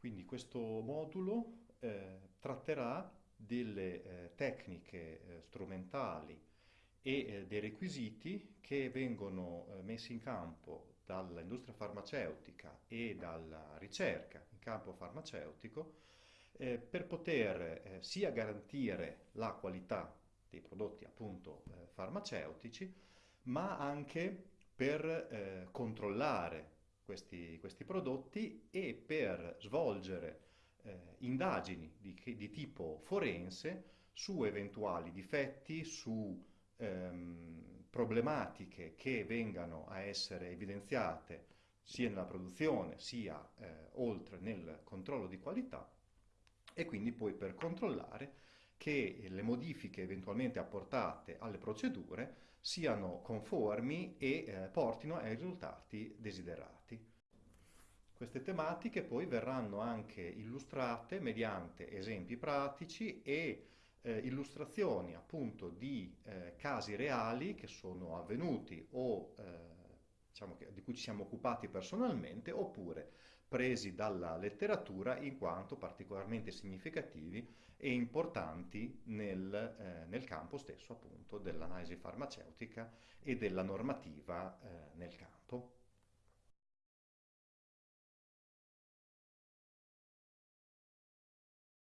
Quindi questo modulo eh, tratterà delle eh, tecniche eh, strumentali e eh, dei requisiti che vengono eh, messi in campo dall'industria farmaceutica e dalla ricerca in campo farmaceutico eh, per poter sia garantire la qualità dei prodotti appunto farmaceutici, ma anche per controllare questi, questi prodotti e svolgere eh, indagini di, di, tipo forense su eventuali difetti, su ehm, problematiche che vengano a essere evidenziate sia nella produzione sia eh, oltre nel controllo di qualità e quindi poi per controllare che le modifiche eventualmente apportate alle procedure siano conformi e eh, portino ai risultati desiderati. Queste tematiche poi verranno anche illustrate mediante esempi pratici e eh, illustrazioni appunto di eh, casi reali che sono avvenuti o eh, diciamo che, di cui ci siamo occupati personalmente oppure presi dalla letteratura in quanto particolarmente significativi e importanti nel, eh, nel campo stesso appunto dell'analisi farmaceutica e della normativa eh, nel campo.